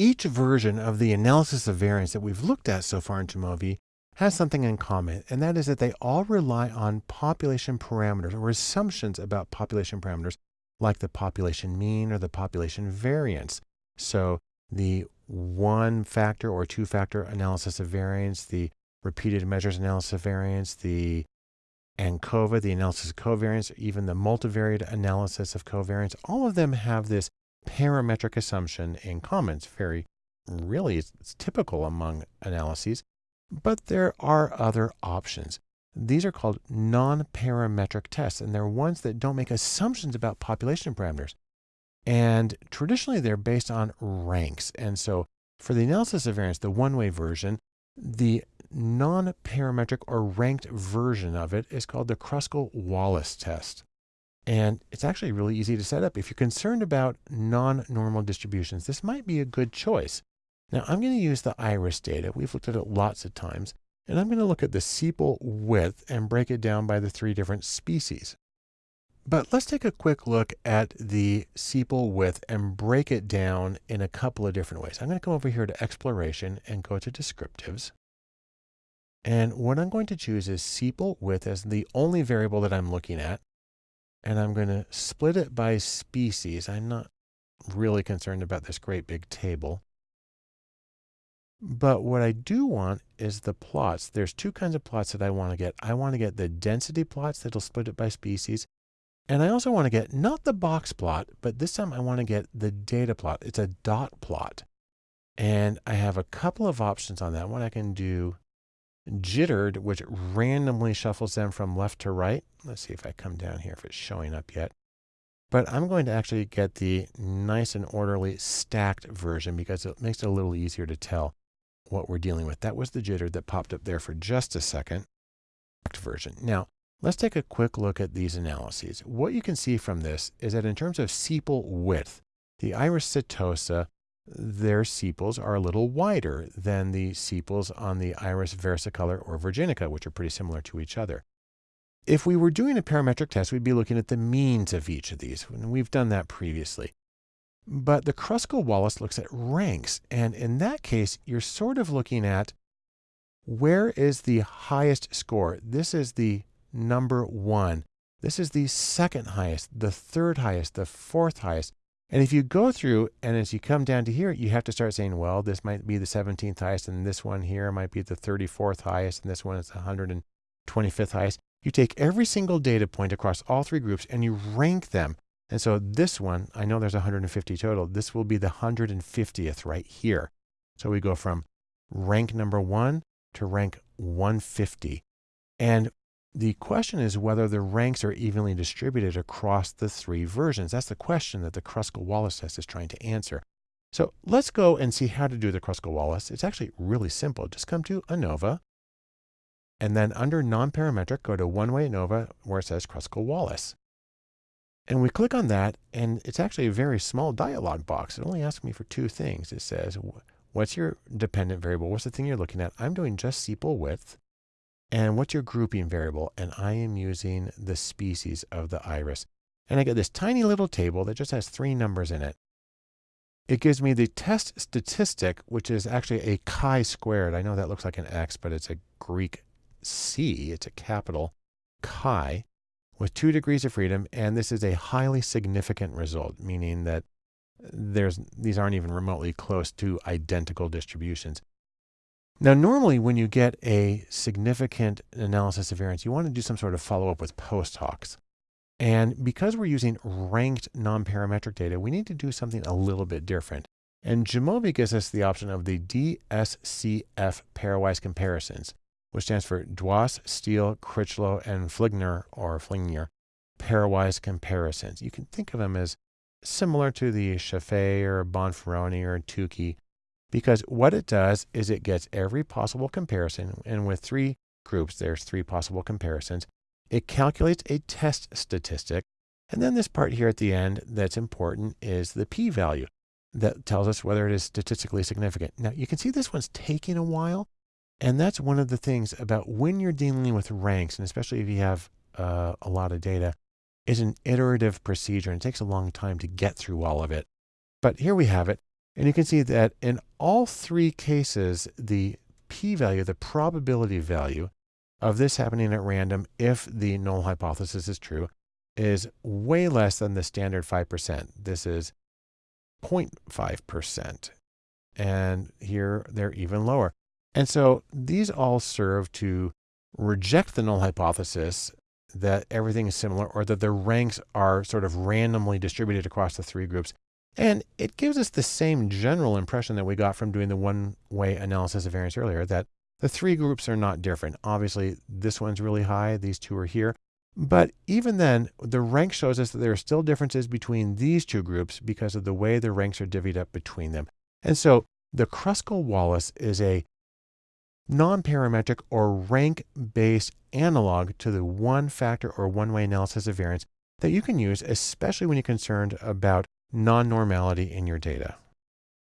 Each version of the analysis of variance that we've looked at so far in Jamovi has something in common, and that is that they all rely on population parameters or assumptions about population parameters like the population mean or the population variance. So the one factor or two factor analysis of variance, the repeated measures analysis of variance, the ANCOVA, the analysis of covariance, even the multivariate analysis of covariance, all of them have this parametric assumption in comments very, really, it's, it's typical among analyses, but there are other options. These are called non-parametric tests, and they're ones that don't make assumptions about population parameters. And traditionally, they're based on ranks. And so for the analysis of variance, the one-way version, the non-parametric or ranked version of it is called the Kruskal-Wallis test. And it's actually really easy to set up. If you're concerned about non-normal distributions, this might be a good choice. Now I'm going to use the iris data. We've looked at it lots of times. And I'm going to look at the sepal width and break it down by the three different species. But let's take a quick look at the sepal width and break it down in a couple of different ways. I'm going to come over here to exploration and go to descriptives. And what I'm going to choose is sepal width as the only variable that I'm looking at. And I'm going to split it by species. I'm not really concerned about this great big table. But what I do want is the plots. There's two kinds of plots that I want to get. I want to get the density plots that'll split it by species. And I also want to get not the box plot, but this time I want to get the data plot. It's a dot plot. And I have a couple of options on that one. I can do jittered, which randomly shuffles them from left to right. Let's see if I come down here, if it's showing up yet. But I'm going to actually get the nice and orderly stacked version because it makes it a little easier to tell what we're dealing with. That was the jitter that popped up there for just a second. Version. Now, let's take a quick look at these analyses. What you can see from this is that in terms of sepal width, the iris setosa, their sepals are a little wider than the sepals on the iris versicolor or virginica, which are pretty similar to each other. If we were doing a parametric test, we'd be looking at the means of each of these, and we've done that previously. But the Kruskal-Wallis looks at ranks. And in that case, you're sort of looking at where is the highest score? This is the number one. This is the second highest, the third highest, the fourth highest. And if you go through and as you come down to here, you have to start saying, well, this might be the 17th highest and this one here might be the 34th highest and this one is the 125th highest. You take every single data point across all three groups and you rank them and so this one, I know there's 150 total. This will be the 150th right here. So we go from rank number one to rank 150. And the question is whether the ranks are evenly distributed across the three versions. That's the question that the Kruskal-Wallis test is trying to answer. So let's go and see how to do the Kruskal-Wallis. It's actually really simple. Just come to ANOVA, and then under non-parametric, go to one-way ANOVA where it says Kruskal-Wallis. And we click on that, and it's actually a very small dialog box. It only asks me for two things. It says, what's your dependent variable? What's the thing you're looking at? I'm doing just sepal width. And what's your grouping variable? And I am using the species of the iris. And I get this tiny little table that just has three numbers in it. It gives me the test statistic, which is actually a chi-squared. I know that looks like an X, but it's a Greek C. It's a capital chi with two degrees of freedom, and this is a highly significant result, meaning that there's these aren't even remotely close to identical distributions. Now, normally when you get a significant analysis of variance, you want to do some sort of follow-up with post hocs. And because we're using ranked non-parametric data, we need to do something a little bit different. And Jamovi gives us the option of the DSCF pairwise comparisons which stands for Dwass, Steel, Critchlow, and Fligner or Flingner pairwise comparisons. You can think of them as similar to the Scheffé or Bonferroni or Tukey because what it does is it gets every possible comparison and with three groups, there's three possible comparisons. It calculates a test statistic. And then this part here at the end that's important is the p-value that tells us whether it is statistically significant. Now you can see this one's taking a while and that's one of the things about when you're dealing with ranks, and especially if you have uh, a lot of data, is an iterative procedure. And it takes a long time to get through all of it. But here we have it. And you can see that in all three cases, the p-value, the probability value of this happening at random if the null hypothesis is true is way less than the standard 5%. This is 0.5%. And here they're even lower. And so these all serve to reject the null hypothesis that everything is similar or that the ranks are sort of randomly distributed across the three groups. And it gives us the same general impression that we got from doing the one-way analysis of variance earlier, that the three groups are not different. Obviously, this one's really high, these two are here. But even then, the rank shows us that there are still differences between these two groups because of the way the ranks are divvied up between them. And so the Kruskal-Wallis is a non-parametric or rank-based analog to the one-factor or one-way analysis of variance that you can use, especially when you're concerned about non-normality in your data.